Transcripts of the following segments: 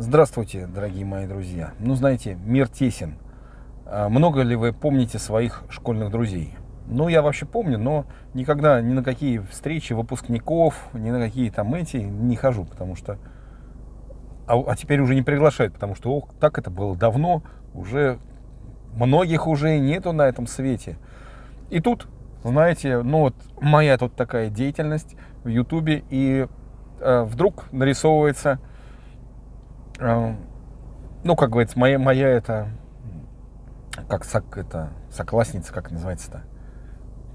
Здравствуйте, дорогие мои друзья. Ну, знаете, мир тесен. А много ли вы помните своих школьных друзей? Ну, я вообще помню, но никогда ни на какие встречи выпускников, ни на какие там эти не хожу, потому что... А, а теперь уже не приглашают, потому что, ох, так это было давно, уже многих уже нету на этом свете. И тут, знаете, ну вот моя тут такая деятельность в Ютубе, и э, вдруг нарисовывается ну, как говорится, моя, моя это, как сок, это, соклассница, как называется-то?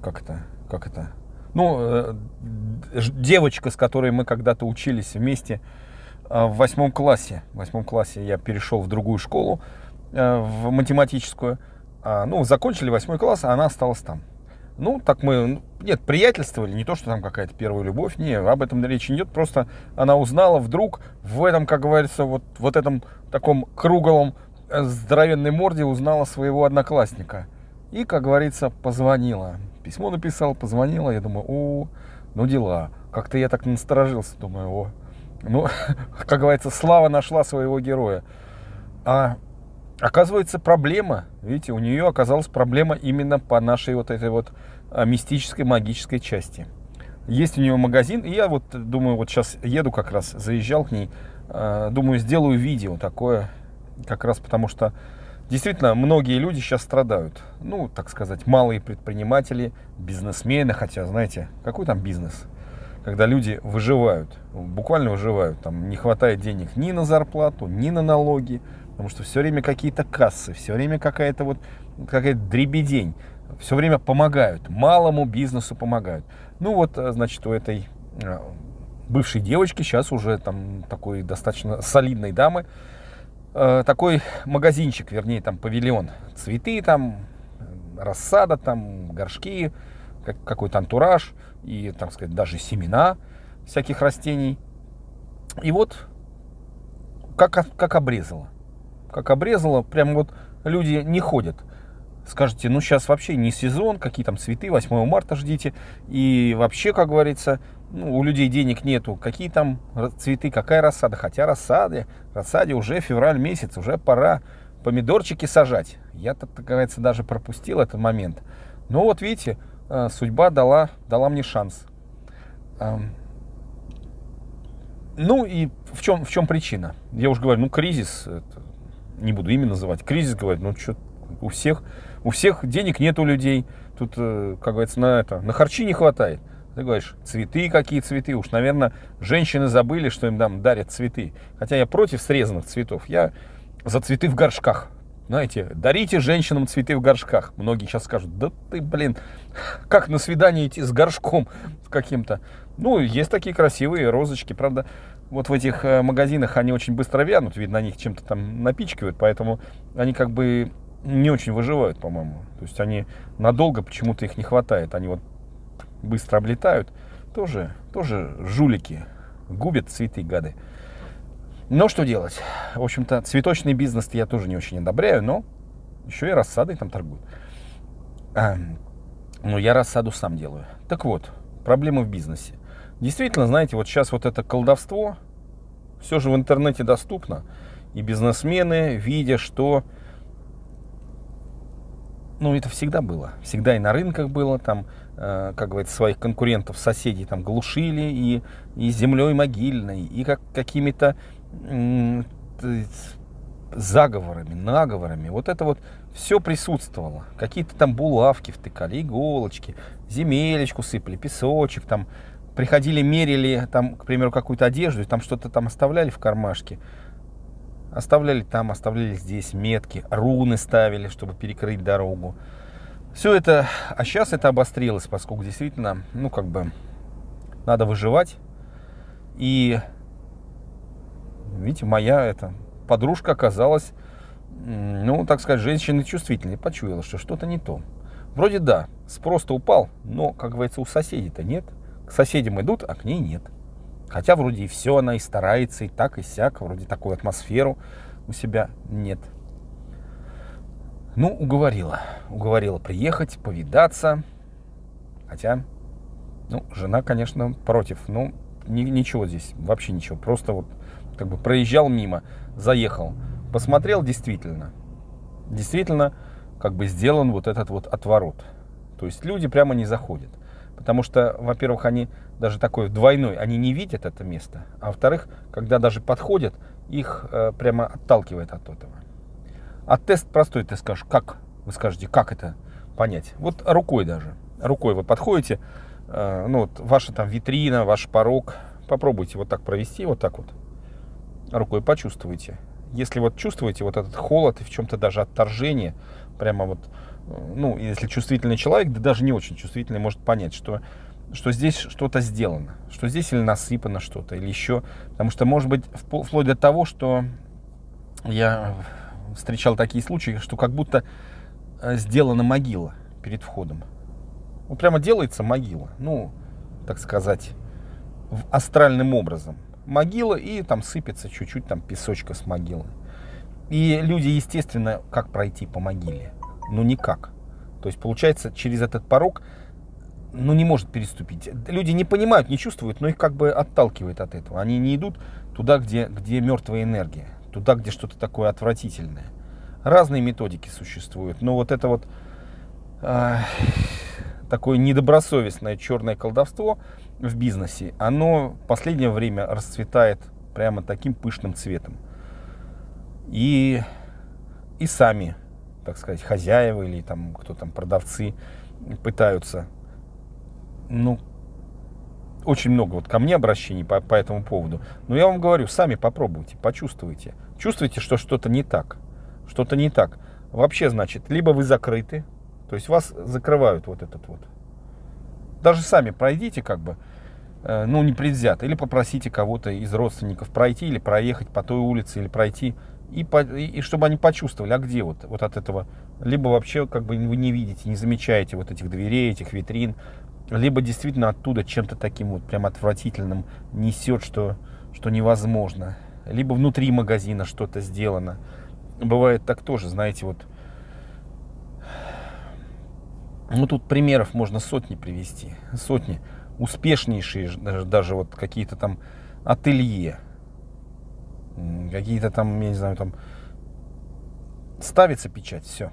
Как это, как это? Ну, э, девочка, с которой мы когда-то учились вместе э, в восьмом классе. В восьмом классе я перешел в другую школу, э, в математическую. А, ну, закончили восьмой класс, а она осталась там. Ну, так мы, ну, нет, приятельствовали, не то, что там какая-то первая любовь, не, об этом речи не идет, просто она узнала вдруг в этом, как говорится, вот, вот этом таком круглом э, здоровенной морде узнала своего одноклассника. И, как говорится, позвонила. Письмо написал, позвонила, я думаю, о, ну дела. Как-то я так насторожился, думаю, о, ну, как говорится, слава нашла своего героя. А Оказывается, проблема, видите, у нее оказалась проблема именно по нашей вот этой вот а, мистической, магической части. Есть у нее магазин, и я вот думаю, вот сейчас еду как раз, заезжал к ней, а, думаю, сделаю видео такое, как раз потому что действительно многие люди сейчас страдают. Ну, так сказать, малые предприниматели, бизнесмены, хотя, знаете, какой там бизнес? Когда люди выживают, буквально выживают, там не хватает денег ни на зарплату, ни на налоги, Потому что все время какие-то кассы, все время какая-то вот какая-то дребедень. Все время помогают, малому бизнесу помогают. Ну вот, э, значит, у этой э, бывшей девочки, сейчас уже там такой достаточно солидной дамы, э, такой магазинчик, вернее, там павильон. Цветы там, рассада там, горшки, какой-то антураж и, так сказать, даже семена всяких растений. И вот как, как обрезала как обрезало, прям вот люди не ходят. Скажете, ну сейчас вообще не сезон, какие там цветы, 8 марта ждите. И вообще, как говорится, ну, у людей денег нету. Какие там цветы, какая рассада. Хотя рассады, рассаде уже февраль месяц, уже пора помидорчики сажать. Я, так говорится, даже пропустил этот момент. Но вот видите, э, судьба дала, дала мне шанс. Ну и в чем, в чем причина? Я уже говорю, ну кризис, не буду имя называть, кризис, говорит, ну что, у всех, у всех денег нет у людей, тут, э, как говорится, на это, на харчи не хватает. Ты говоришь, цветы какие цветы, уж, наверное, женщины забыли, что им там дарят цветы. Хотя я против срезанных цветов, я за цветы в горшках. Знаете, дарите женщинам цветы в горшках. Многие сейчас скажут, да ты, блин, как на свидание идти с горшком каким-то. Ну, есть такие красивые розочки, правда вот в этих э, магазинах они очень быстро вянут, видно, на них чем-то там напичкивают, поэтому они как бы не очень выживают, по-моему. То есть они надолго почему-то их не хватает, они вот быстро облетают. Тоже, тоже жулики, губят цветы, гады. Но что делать? В общем-то, цветочный бизнес я тоже не очень одобряю, но еще и рассадой там торгуют. Но я рассаду сам делаю. Так вот, проблемы в бизнесе. Действительно, знаете, вот сейчас вот это колдовство все же в интернете доступно. И бизнесмены, видя, что... Ну, это всегда было. Всегда и на рынках было, там, э, как говорится, своих конкурентов, соседей там глушили, и, и землей могильной, и как, какими-то э, заговорами, наговорами. Вот это вот все присутствовало. Какие-то там булавки втыкали, иголочки, земелечку сыпали, песочек там, приходили, мерили, там, к примеру, какую-то одежду, там что-то там оставляли в кармашке. Оставляли там, оставляли здесь метки, руны ставили, чтобы перекрыть дорогу. Все это, а сейчас это обострилось, поскольку действительно, ну, как бы, надо выживать. И, видите, моя эта подружка оказалась, ну, так сказать, женщиной чувствительной, почуяла, что что-то не то. Вроде да, спрос-то упал, но, как говорится, у соседей-то нет. К соседям идут, а к ней нет. Хотя вроде и все она и старается, и так, и сяк, вроде такую атмосферу у себя нет. Ну, уговорила. Уговорила приехать, повидаться. Хотя, ну, жена, конечно, против. Ну, ни, ничего здесь, вообще ничего. Просто вот как бы проезжал мимо. заехал, посмотрел действительно, действительно как бы сделан вот этот вот отворот. То есть люди прямо не заходят. Потому что, во-первых, они даже такой двойной, они не видят это место. А во-вторых, когда даже подходят, их э, прямо отталкивает от этого. А тест простой, ты скажешь, как? Вы скажете, как это понять? Вот рукой даже. Рукой вы подходите, э, ну вот ваша там витрина, ваш порог. Попробуйте вот так провести, вот так вот. Рукой почувствуйте. Если вот чувствуете вот этот холод и в чем-то даже отторжение, прямо вот, ну, если чувствительный человек, да даже не очень чувствительный, может понять, что что здесь что-то сделано, что здесь или насыпано что-то, или еще. Потому что, может быть, вплоть до того, что я встречал такие случаи, что как будто э, сделана могила перед входом. Вот прямо делается могила, ну, так сказать, астральным образом. Могила и там сыпется чуть-чуть там песочка с могилы. И люди, естественно, как пройти по могиле? Ну, никак. То есть, получается, через этот порог ну, не может переступить. Люди не понимают, не чувствуют, но их как бы отталкивает от этого. Они не идут туда, где, где мертвая энергия, туда, где что-то такое отвратительное. Разные методики существуют, но вот это вот э, такое недобросовестное черное колдовство в бизнесе, оно в последнее время расцветает прямо таким пышным цветом. И, и сами, так сказать, хозяева или там кто там продавцы пытаются ну, очень много вот ко мне обращений по, по этому поводу. Но я вам говорю, сами попробуйте, почувствуйте. Чувствуете, что что-то не так. Что-то не так. Вообще, значит, либо вы закрыты, то есть вас закрывают вот этот вот. Даже сами пройдите как бы, э, ну, не предвзято. Или попросите кого-то из родственников пройти или проехать по той улице, или пройти. И, и, и чтобы они почувствовали, а где вот, вот от этого. Либо вообще как бы вы не видите, не замечаете вот этих дверей, этих витрин, либо действительно оттуда чем-то таким вот прям отвратительным несет, что, что невозможно. Либо внутри магазина что-то сделано. Бывает так тоже, знаете, вот. Ну, тут примеров можно сотни привести. Сотни. Успешнейшие даже вот какие-то там ателье. Какие-то там, я не знаю, там ставится печать, все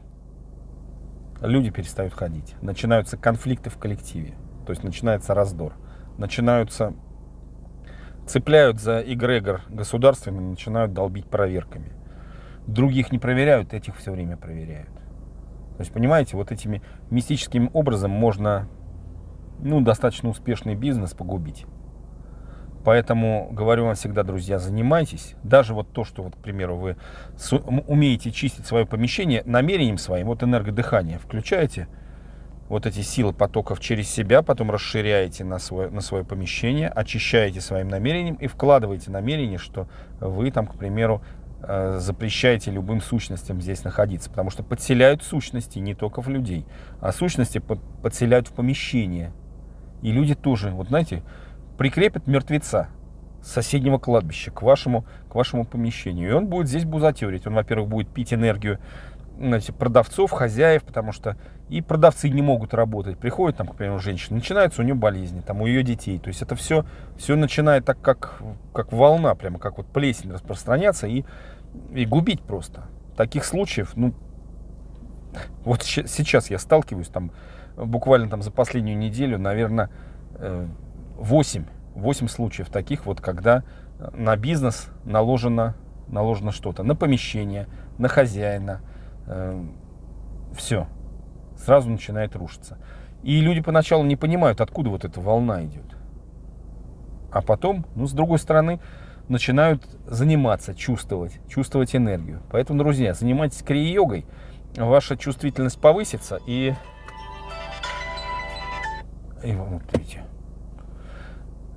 люди перестают ходить. Начинаются конфликты в коллективе. То есть начинается раздор. Начинаются, цепляют за эгрегор государственный, начинают долбить проверками. Других не проверяют, этих все время проверяют. То есть, понимаете, вот этими мистическим образом можно ну, достаточно успешный бизнес погубить. Поэтому говорю вам всегда, друзья, занимайтесь. Даже вот то, что, вот, к примеру, вы умеете чистить свое помещение намерением своим, вот энергодыхание, включаете вот эти силы потоков через себя, потом расширяете на свое, на свое помещение, очищаете своим намерением и вкладываете намерение, что вы там, к примеру, э, запрещаете любым сущностям здесь находиться, потому что подселяют сущности не только в людей, а сущности подселяют в помещение. И люди тоже, вот знаете, прикрепит мертвеца соседнего кладбища к вашему, к вашему помещению. И он будет здесь бузатерить. Он, во-первых, будет пить энергию знаете, продавцов, хозяев, потому что и продавцы не могут работать. Приходит там, к примеру, женщина, начинается у нее болезни, там у ее детей. То есть это все, все начинает так, как, как волна, прямо как вот плесень распространяться и, и губить просто. Таких случаев, ну, вот сейчас я сталкиваюсь там буквально там за последнюю неделю, наверное, э, 8, 8 случаев таких вот, когда на бизнес наложено, наложено что-то, на помещение, на хозяина, э, все, сразу начинает рушиться. И люди поначалу не понимают, откуда вот эта волна идет. А потом, ну, с другой стороны, начинают заниматься, чувствовать, чувствовать энергию. Поэтому, друзья, занимайтесь крия-йогой, ваша чувствительность повысится и... И вот видите,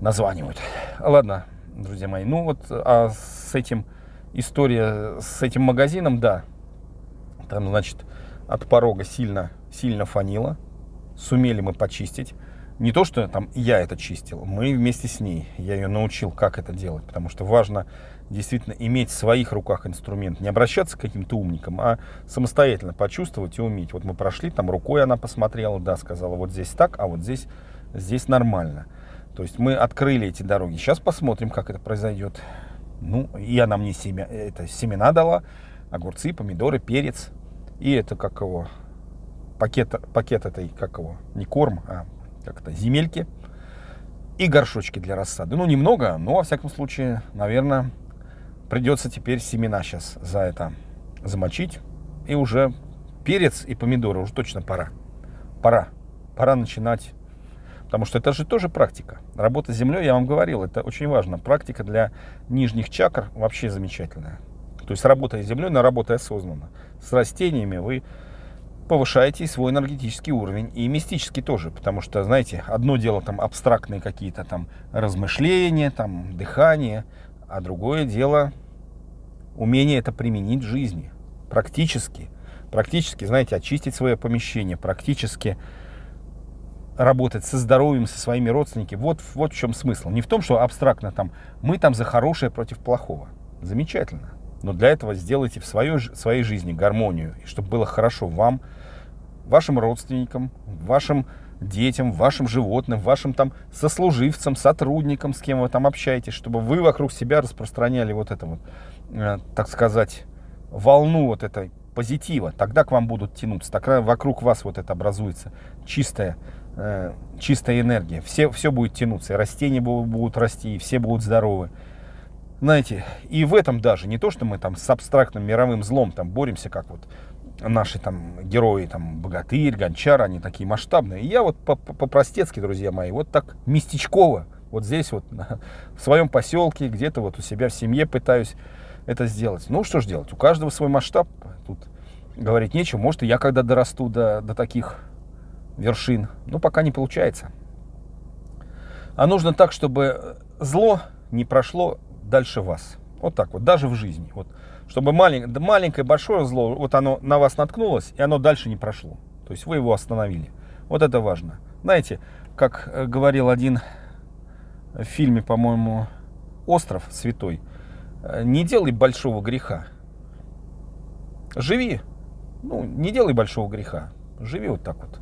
названивают. Ладно, друзья мои, ну вот а с этим история с этим магазином, да, там, значит, от порога сильно, сильно фанило, сумели мы почистить. Не то, что там я это чистил, мы вместе с ней, я ее научил, как это делать, потому что важно действительно иметь в своих руках инструмент, не обращаться к каким-то умникам, а самостоятельно почувствовать и уметь. Вот мы прошли, там рукой она посмотрела, да, сказала, вот здесь так, а вот здесь, здесь нормально. То есть мы открыли эти дороги. Сейчас посмотрим, как это произойдет. Ну, и она мне семя, это, семена дала, огурцы, помидоры, перец. И это как его, пакет, пакет этой, как его, не корм, а как-то земельки. И горшочки для рассады. Ну, немного, но, во всяком случае, наверное, придется теперь семена сейчас за это замочить. И уже перец и помидоры уже точно пора. Пора. Пора начинать. Потому что это же тоже практика. Работа с землей, я вам говорил, это очень важно. Практика для нижних чакр вообще замечательная. То есть работая с землей, но работая осознанно. С растениями вы повышаете свой энергетический уровень и мистический тоже, потому что, знаете, одно дело там абстрактные какие-то там размышления, там дыхание, а другое дело умение это применить в жизни, практически, практически, знаете, очистить свое помещение, практически работать со здоровьем, со своими родственниками. Вот, вот в чем смысл. Не в том, что абстрактно там мы там за хорошее против плохого. Замечательно. Но для этого сделайте в своей, своей жизни гармонию, чтобы было хорошо вам, вашим родственникам, вашим детям, вашим животным, вашим там сослуживцам, сотрудникам, с кем вы там общаетесь, чтобы вы вокруг себя распространяли вот это вот, э, так сказать, волну вот этой позитива, тогда к вам будут тянуться, тогда вокруг вас вот это образуется чистая, э, чистая энергия, все, все будет тянуться, и растения будут, будут расти, и все будут здоровы. Знаете, и в этом даже, не то, что мы там с абстрактным мировым злом там боремся, как вот наши там герои, там Богатырь, Гончар, они такие масштабные. Я вот по-простецки, друзья мои, вот так местечково, вот здесь вот в своем поселке, где-то вот у себя в семье пытаюсь это сделать. Ну, что ж делать? У каждого свой масштаб. Тут говорить нечего. Может, я когда дорасту до, до таких вершин. Но пока не получается. А нужно так, чтобы зло не прошло дальше вас. Вот так вот, даже в жизни. Вот, чтобы малень, маленькое, большое зло, вот оно на вас наткнулось, и оно дальше не прошло. То есть вы его остановили. Вот это важно. Знаете, как э, говорил один в фильме, по-моему, «Остров святой», Э, не делай большого греха. Живи. Ну, не делай большого греха. Живи вот так вот.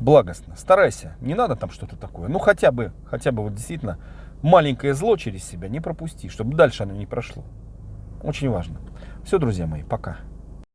Благостно. Старайся. Не надо там что-то такое. Ну, хотя бы, хотя бы вот действительно маленькое зло через себя не пропусти, чтобы дальше оно не прошло. Очень важно. Все, друзья мои, пока.